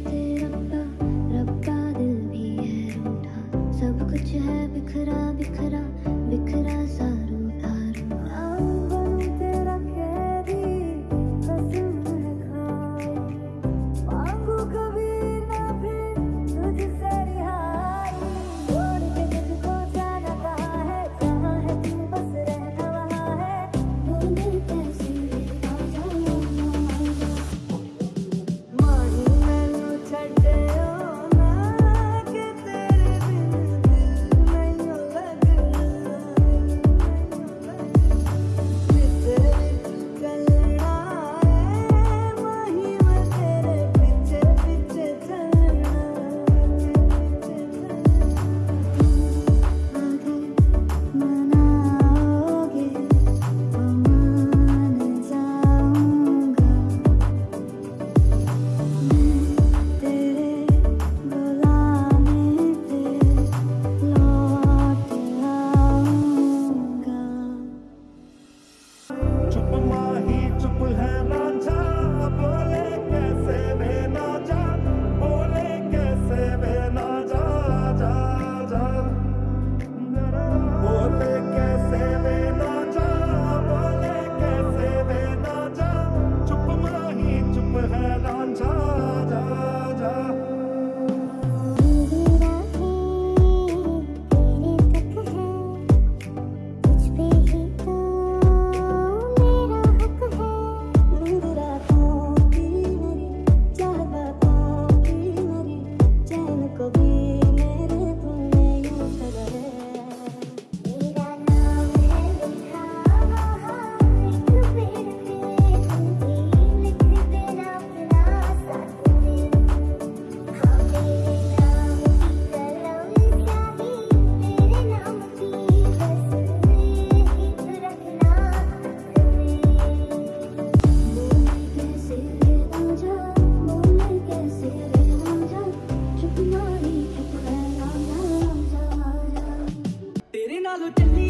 could do. good to me.